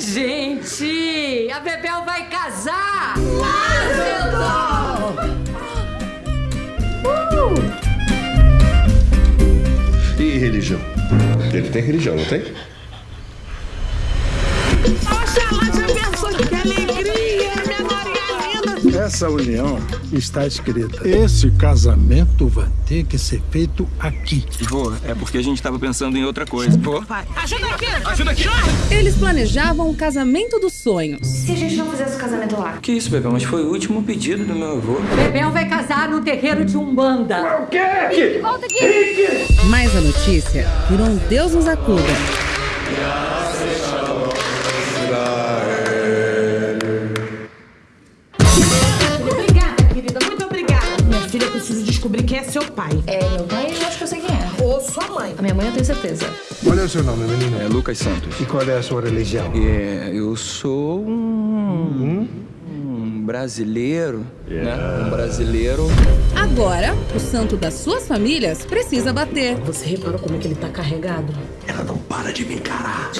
Gente, a Bebel vai casar! E religião? Ele tem religião, não tem? Essa união está escrita. Esse casamento vai ter que ser feito aqui. Vô, é porque a gente tava pensando em outra coisa. Vô, Pai, ajuda aqui. ajuda aqui. Eles planejavam o casamento dos sonhos. Se a gente não fizesse o casamento lá? Que isso, Bebel? Mas foi o último pedido do meu avô. Bebel vai casar no terreiro de Umbanda. Mas a notícia virou um Deus nos acuda. Preciso descobrir quem é seu pai. É, meu pai, eu acho que eu sei quem é. Ou sua mãe. A minha mãe eu tenho certeza. Qual é o seu nome, menino? É Lucas Santos. E qual é a sua religião? É, eu sou um, um brasileiro, né? Um brasileiro. Agora, o santo das suas famílias precisa bater. Você reparou como é que ele tá carregado? Ela não para de me encarar.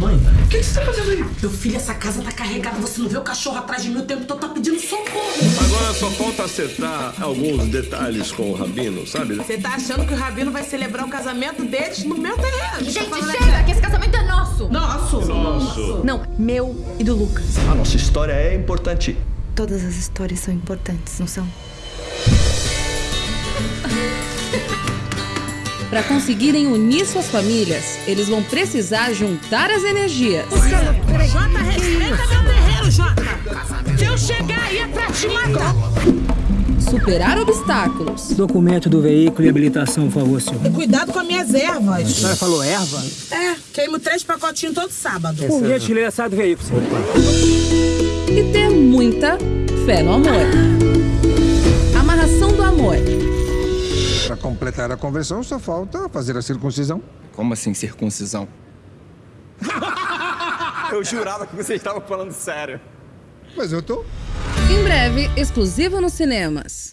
Mãe, o que, você tá fazendo aí? Meu filho, essa casa tá carregada. Você não vê o cachorro atrás de mim o tempo todo, tá pedindo socorro. Só falta acertar alguns detalhes com o Rabino, sabe? Você tá achando que o Rabino vai celebrar o casamento deles no meu terreno? Gente, Tá chega, que esse casamento é nosso. Nosso. Nosso. Não, meu e do Lucas. A nossa história é importante. Todas as histórias são importantes, não são? Para conseguirem unir suas famílias, eles vão precisar juntar as energias. Jota, respeita meu terreiro, Jota. Se eu chegar aí é pra te matar. Superar obstáculos. Documento do veículo e habilitação, por favor, senhor. E cuidado com as minhas ervas. A senhora falou erva? É, queimo três pacotinhos todo sábado. Por gentileza, sai do veículo, senhor. E ter muita fé no amor. Amarração do amor. Para completar a conversão, só falta fazer a circuncisão. Como assim, circuncisão? eu jurava que você estava falando sério. Mas eu tô. Em breve, exclusivo nos cinemas.